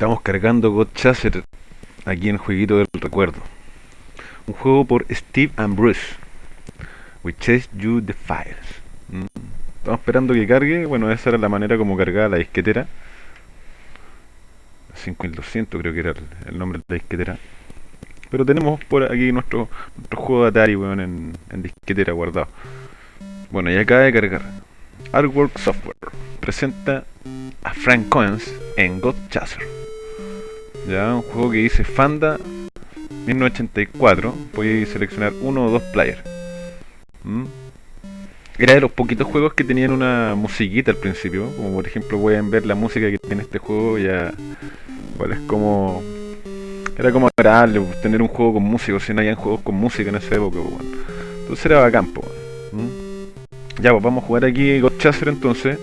Estamos cargando God Chaser aquí en Jueguito del Recuerdo. Un juego por Steve and Bruce. We Chase You the Fires. Mm. Estamos esperando que cargue. Bueno, esa era la manera como cargaba la disquetera. 5200 creo que era el, nombre de la disquetera. Pero tenemos por aquí nuestro, nuestro juego de Atari en, en disquetera guardado. Bueno, ya acaba de cargar. Artwork Software presenta a Frank Coens en God Chaser. Ya, un juego que dice Fanda 1984. Podéis seleccionar uno o dos players. ¿Mm? Era de los poquitos juegos que tenían una musiquita al principio. Como por ejemplo pueden ver la música que tiene este juego. Ya. Es como. Era como agradable tener un juego con música. Si no habían juegos con música en esa época. Bueno. Entonces era bacán. ¿Mm? Ya, pues vamos a jugar aquí God Chaser entonces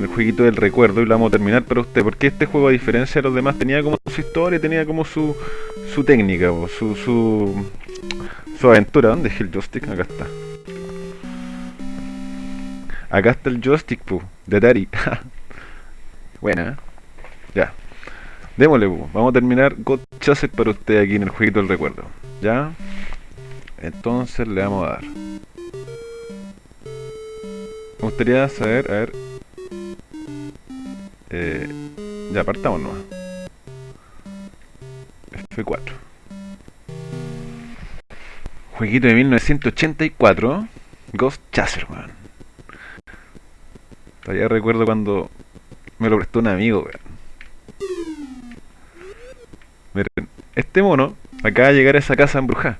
el jueguito del recuerdo y lo vamos a terminar para usted, porque este juego a diferencia de los demás tenía como su historia, tenía como su, su técnica, o su, su, su aventura. ¿Dónde es el joystick? Acá está. Acá está el joystick, pu, de Atari. Buena, ¿eh? Ya. Démosle, pu. Vamos a terminar God Chaser para usted aquí en el jueguito del recuerdo. ¿Ya? Entonces le vamos a dar. Me gustaría saber, a ver, eh, ya apartamos nomás. F4. Jueguito de 1984. Ghost Chaser, man. Todavía recuerdo cuando me lo prestó un amigo, weón. Miren, este mono acaba de llegar a esa casa embrujada.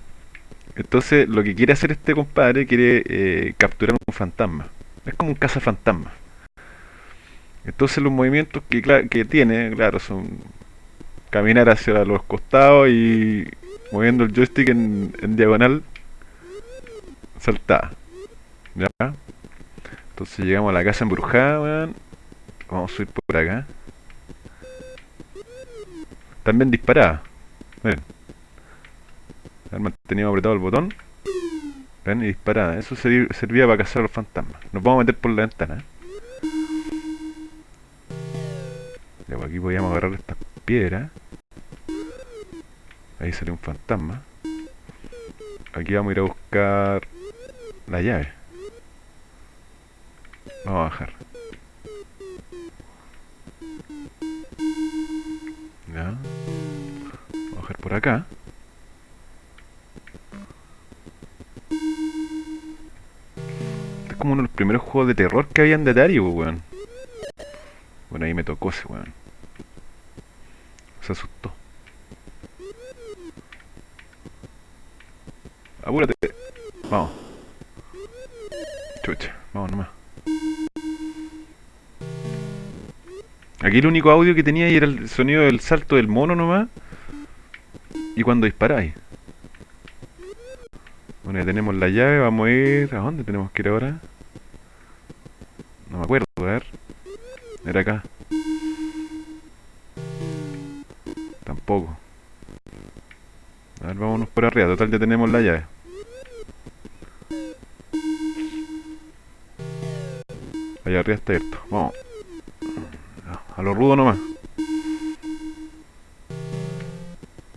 Entonces, lo que quiere hacer este compadre quiere eh, capturar un fantasma. Es como un cazafantasma. Entonces los movimientos que, que tiene, claro, son caminar hacia los costados y moviendo el joystick en, diagonal, saltar. ¿Ya? Entonces llegamos a la casa embrujada, Vamos a subir por acá. También disparada. Miren. Haber mantenido apretado el botón. Ven y disparada. Eso servía para cazar a los fantasmas. Nos vamos a meter por la ventana. Pues aquí podíamos agarrar estas piedras. Ahí sale un fantasma. Aquí vamos a ir a buscar la llave. Vamos a bajar. Ya. Vamos a bajar por acá. Este es como uno de los primeros juegos de terror que habían de Atari, pues, weón. Bueno, ahí me tocó ese weón. Se asustó. Apúrate. Vamos. Chucha, vamos nomás. Aquí el único audio que tenía era el sonido del salto del mono nomás. Y cuando disparáis. Bueno, ya tenemos la llave, vamos a ir... ¿A dónde tenemos que ir ahora? No me acuerdo, a ver. Era acá. Tampoco. A ver, vámonos por arriba. Total, ya tenemos la llave. Allá arriba está abierto. Vamos. A lo rudo nomás.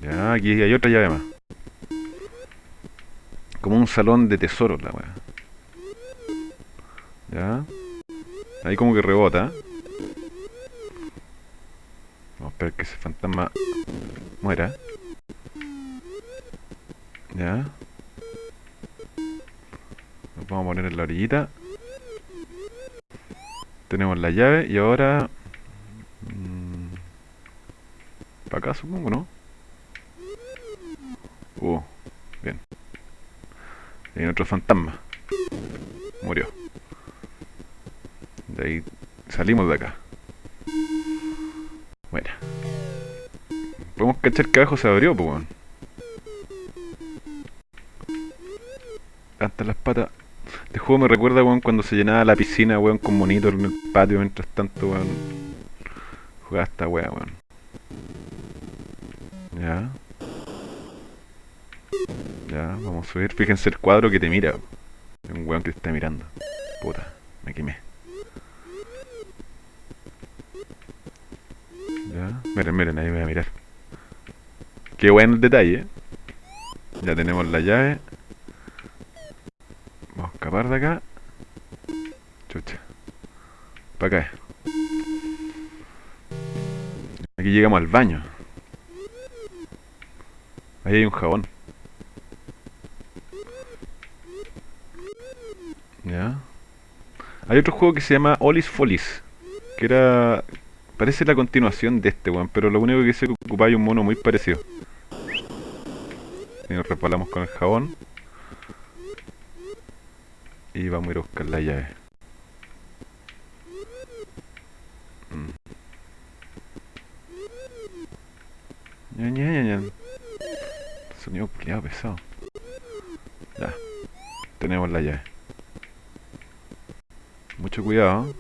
Ya, aquí hay otra llave más. Como un salón de tesoro la weá. Ya. Ahí como que rebota. Vamos a esperar que ese fantasma muera. Ya. Nos vamos a poner en la orillita. Tenemos la llave y ahora... Mmm, para acá supongo, ¿no? Uh, bien. Hay otro fantasma. Murió. De ahí salimos de acá. Bueno. Podemos cachar que abajo se abrió, pues, weón. Hasta las patas. Este juego me recuerda, weón, cuando se llenaba la piscina, weón, con monitor en el patio mientras tanto, weón. Jugaba esta weá, weón. Ya. Ya, vamos a subir. Fíjense el cuadro que te mira. Un weón que te está mirando. Puta, me quemé. Ya, miren, miren, ahí voy a mirar. Qué buen detalle. Ya tenemos la llave. Vamos a escapar de acá. Chucha. Para acá. Aquí llegamos al baño. Ahí hay un jabón. Ya. Hay otro juego que se llama Olis Folis. Que era... Parece la continuación de este, weón. Pero lo único que se ocupaba hay un mono muy parecido. Y nos repalamos con el jabón. Y vamos a ir a buscar la llave. Mm. Sonido culiado pesado. Ya. Tenemos la llave. Mucho cuidado. ¿eh?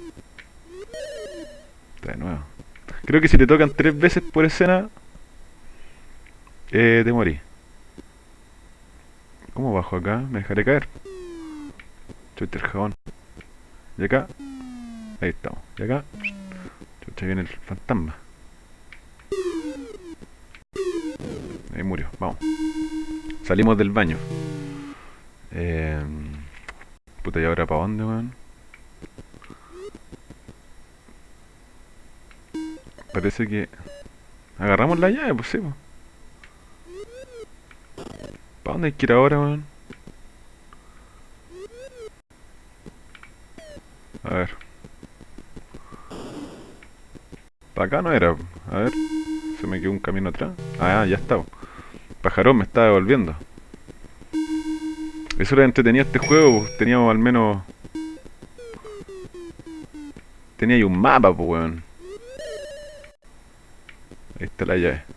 De nuevo. Creo que si te tocan tres veces por escena, eh, te morí. ¿Cómo bajo acá? Me dejaré caer. Chucha el jabón. Y acá. Ahí estamos. Y acá. Chucha viene el fantasma. Ahí murió. Vamos. Salimos del baño. Eh, puta, ¿y ahora para dónde, weón? Parece que... Agarramos la llave, pues sí, pues. ¿Para dónde hay que ir ahora, weón? A ver. Para acá no era. A ver. Se me quedó un camino atrás. Ah, ya está. Pajarón me está devolviendo. Eso era entretenido este juego. pues, Teníamos al menos... Tenía ahí un mapa, pues, weón. Ahí está la llave.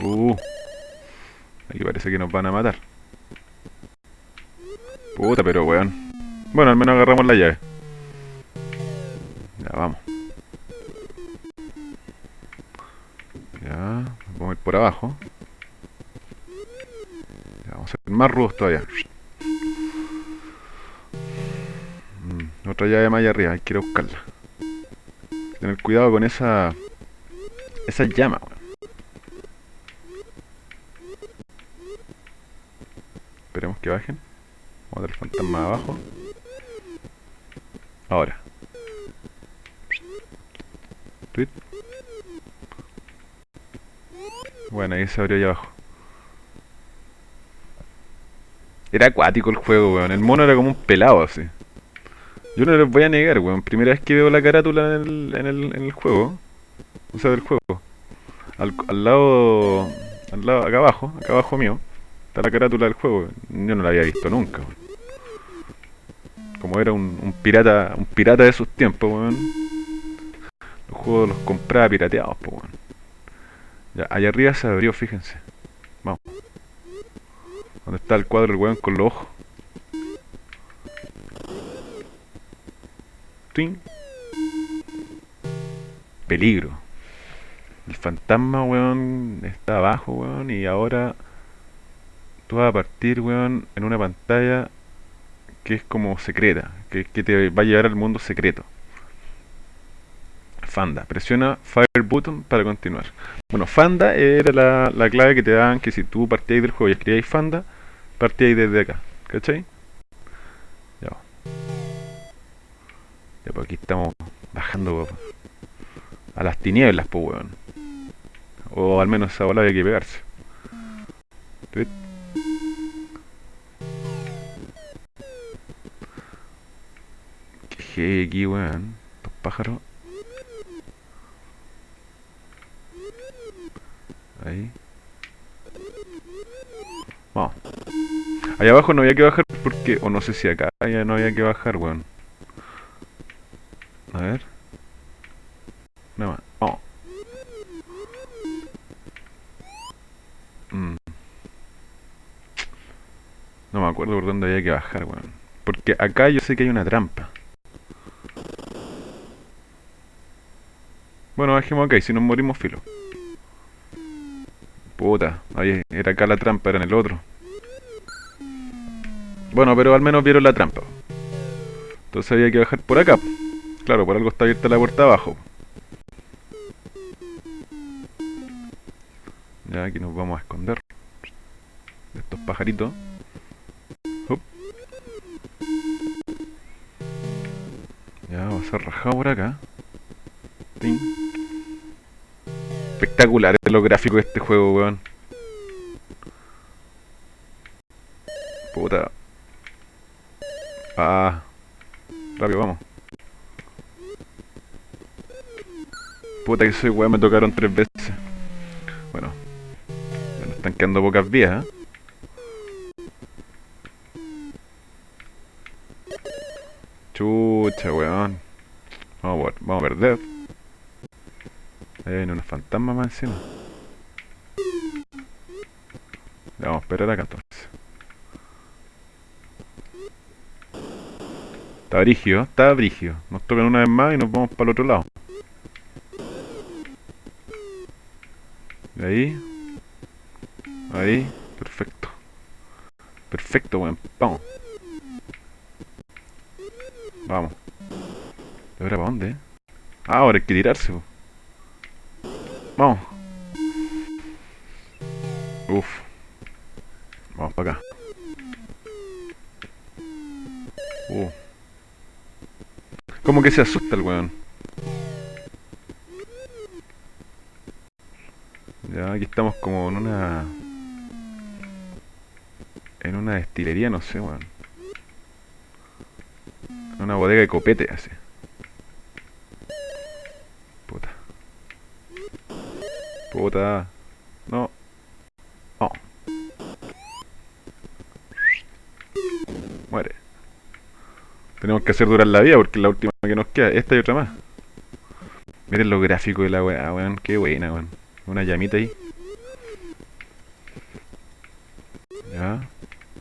Uh. Aquí parece que nos van a matar. Puta, pero weón. Bueno, al menos agarramos la llave. Ya, vamos. Ya, vamos a ir por abajo. Ya, vamos a ser más rudos todavía. Mm, otra llave más allá arriba, hay que ir a buscarla. Tener cuidado con esa... Esa llama, weón. Bajen. Vamos a el fantasma abajo. Ahora. Tweet. Bueno, ahí se abrió allá abajo. Era acuático el juego, weón. El mono era como un pelado así. Yo no les voy a negar, weón. Primera vez que veo la carátula en el, en el, en el juego. O sea, del juego. Al, al lado... Al lado, acá abajo, acá abajo mío. Está la carátula del juego. Yo no la había visto nunca, weón. Como era un, pirata un pirata de sus tiempos, weón. Los juegos los compraba pirateados, pues, weón. Ya, allá arriba se abrió, fíjense. Vamos. ¿Dónde está el cuadro del weón con los ojos? Twin. Peligro. El fantasma, weón, está abajo, weón, y ahora tú vas a partir, weón, en una pantalla que es como secreta, que, que te va a llevar al mundo secreto. Fanda, presiona Fire Button para continuar. Bueno, Fanda era la, la clave que te daban que si tú partías del juego y escribías Fanda, partíais desde acá, ¿cachai? Ya. va. Ya, pues aquí estamos bajando a las tinieblas, pues weón. O al menos esa bola había que pegarse. Qué heavy aquí, weón. Estos pájaros. Ahí. Vamos. Allá abajo no había que bajar porque... O no sé si acá ya no había que bajar, weón. A ver. Nada más. Vamos. Mm. No me acuerdo por dónde había que bajar, weón. Porque acá yo sé que hay una trampa. Bueno, bajemos acá y si nos morimos, filo. Puta, ahí era acá la trampa, era en el otro. Bueno, pero al menos vieron la trampa. Entonces había que bajar por acá. Claro, por algo está abierta la puerta abajo. Ya aquí nos vamos a esconder de estos pajaritos. Ya, vamos a ser rajado por acá. Espectacular es lo gráfico de este juego, weón. Puta. Ah. Rápido, vamos. Puta que soy weón, me tocaron tres veces. Bueno. Nos están quedando pocas vías, ¿eh? Chucha, weón. Vamos, a- vamos a perder. Fantasmas más encima. Ya, vamos a esperar acá entonces. Está brigio, está brigio. Nos tocan una vez más y nos vamos para el otro lado. Ahí. Ahí. Perfecto. Perfecto, weón. Vamos. Vamos. ¿Y ahora para dónde? Ah, ahora hay que tirarse. Vamos. Uf. Vamos para acá. Uh. Como que se asusta el weón. Ya, aquí estamos como en una... En una destilería, no sé, weón. En una bodega de copete, así. Puta. Puta. No. Oh. Muere. Tenemos que hacer durar la vida porque es la última que nos queda. Esta y otra más. Miren lo gráfico de la weá, weón. Qué buena, weón. Una llamita ahí. Ya.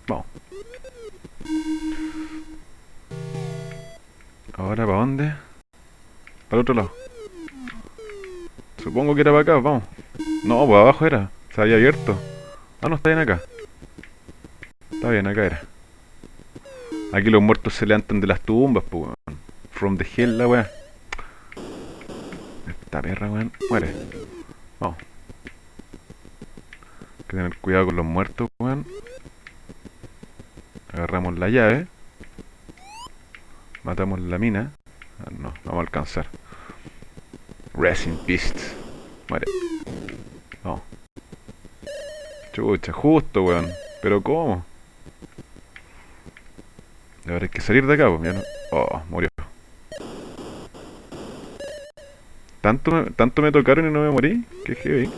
Vamos. Ahora, ¿para dónde? Para el otro lado. Supongo que era para acá, vamos. No, pues abajo era. Se había abierto. Ah, no, está bien acá. Está bien, acá era. Aquí los muertos se levantan de las tumbas, pues, weón. From the hell, la weá. Esta perra, weón. Muere. Vamos. Hay que tener cuidado con los muertos, weón. Agarramos la llave. Matamos la mina. Ah, no, vamos a alcanzar. In peace. Muere. Justo, weón. Pero ¿cómo? Ahora hay que salir de acá, pues. No... Oh, murió. ¿Tanto me, ¿Tanto me tocaron y no me morí? Qué heavy.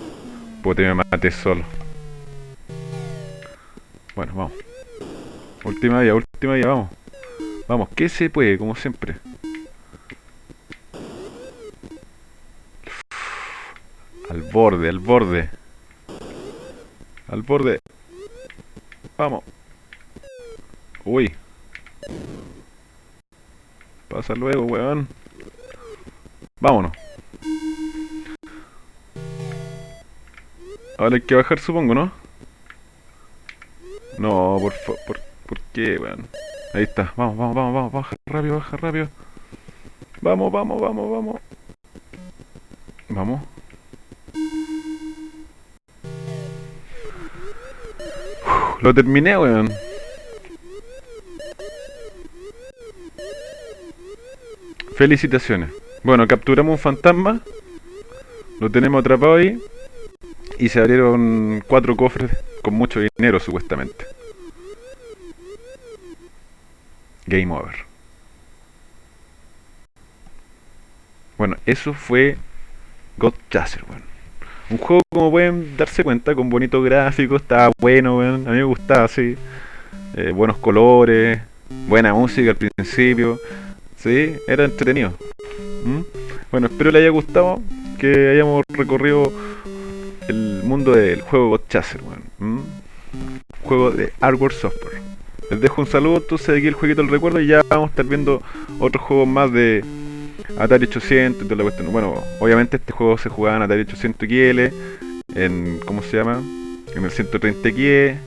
Puta, me maté solo. Bueno, vamos. Última vía, última vía, vamos. Vamos, que se puede, como siempre. Al borde, al borde. Al borde. Vamos. Uy. Pasa luego, weón. Vámonos. Ahora hay que bajar, supongo, ¿no? No, por. Por, ¿Por qué, weón? Ahí está. Vamos, vamos, vamos, vamos. Baja rápido, baja rápido. Vamos, vamos, vamos, vamos. Vamos. Lo terminé, weón. Felicitaciones. Bueno, capturamos un fantasma. Lo tenemos atrapado ahí. Y se abrieron cuatro cofres con mucho dinero, supuestamente. Game over. Bueno, eso fue God Chaser, weón. Un juego, como pueden darse cuenta, con bonitos gráficos, estaba bueno, weón. A mí me gustaba así. Eh, buenos colores, buena música al principio. Sí, era entretenido. ¿Mm? Bueno, espero les haya gustado, que hayamos recorrido el mundo del juego God Chaser, weón. ¿Mm? Juego de Hardware Software. Les dejo un saludo entonces aquí el jueguito del recuerdo y ya vamos a estar viendo otros juegos más de Atari 800 y toda la cuestión. Bueno, obviamente este juego se jugaba en Atari 800 XL, en, ¿cómo se llama? En el 130 XE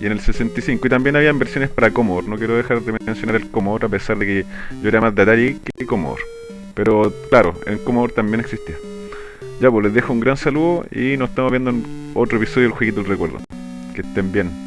y en el 65 y también habían versiones para Commodore. No quiero dejar de mencionar el Commodore a pesar de que yo era más de Atari que Commodore. Pero claro, en Commodore también existía. Ya pues les dejo un gran saludo y nos estamos viendo en otro episodio del Jueguito del Recuerdo. Que estén bien.